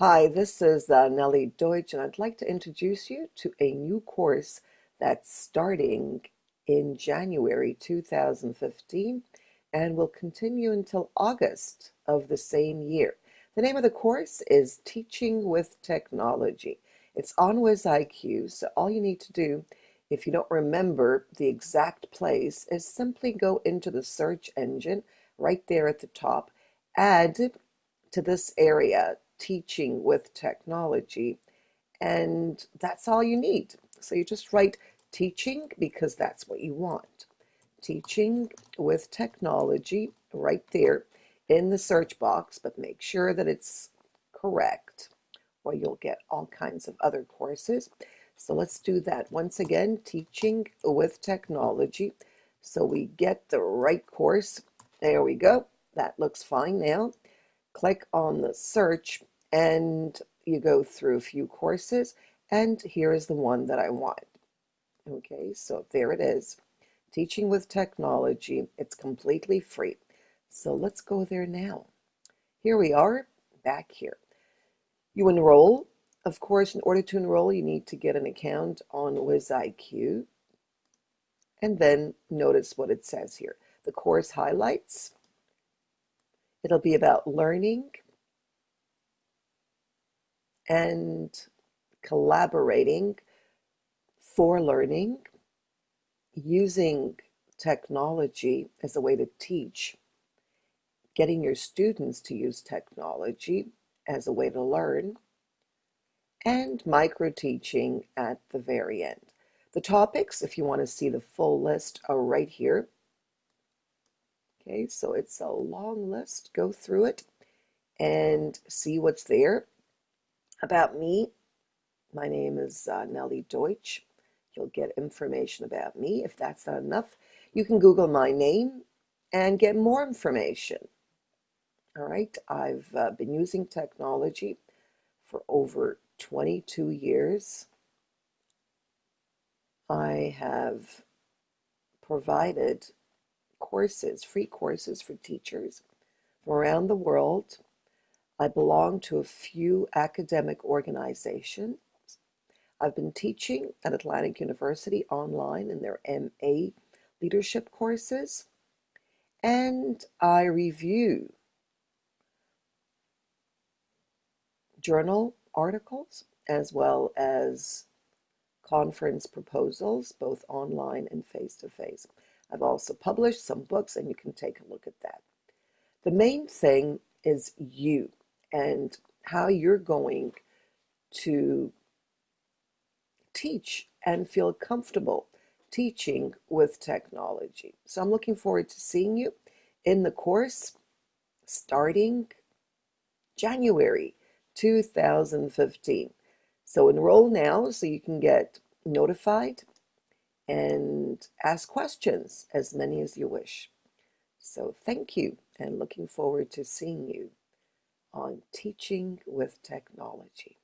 Hi, this is uh, Nellie Deutsch, and I'd like to introduce you to a new course that's starting in January 2015 and will continue until August of the same year. The name of the course is Teaching with Technology. It's on WizIQ, so all you need to do, if you don't remember the exact place, is simply go into the search engine right there at the top, add to this area teaching with technology. And that's all you need. So you just write teaching because that's what you want. Teaching with technology right there in the search box, but make sure that it's correct or you'll get all kinds of other courses. So let's do that. Once again, teaching with technology. So we get the right course. There we go. That looks fine now click on the search and you go through a few courses and here is the one that I want. Okay, so there it is. Teaching with Technology. It's completely free. So let's go there now. Here we are, back here. You enroll. Of course, in order to enroll, you need to get an account on WizIQ. And then notice what it says here. The course highlights It'll be about learning and collaborating for learning, using technology as a way to teach, getting your students to use technology as a way to learn, and micro teaching at the very end. The topics, if you want to see the full list, are right here. Okay, so it's a long list. Go through it and see what's there. About me, my name is uh, Nellie Deutsch. You'll get information about me. If that's not enough, you can Google my name and get more information. All right, I've uh, been using technology for over 22 years. I have provided courses, free courses for teachers from around the world. I belong to a few academic organizations. I've been teaching at Atlantic University online in their MA leadership courses. And I review journal articles as well as conference proposals, both online and face to face. I've also published some books, and you can take a look at that. The main thing is you and how you're going to teach and feel comfortable teaching with technology. So I'm looking forward to seeing you in the course starting January 2015. So enroll now so you can get notified and ask questions, as many as you wish. So thank you and looking forward to seeing you on Teaching with Technology.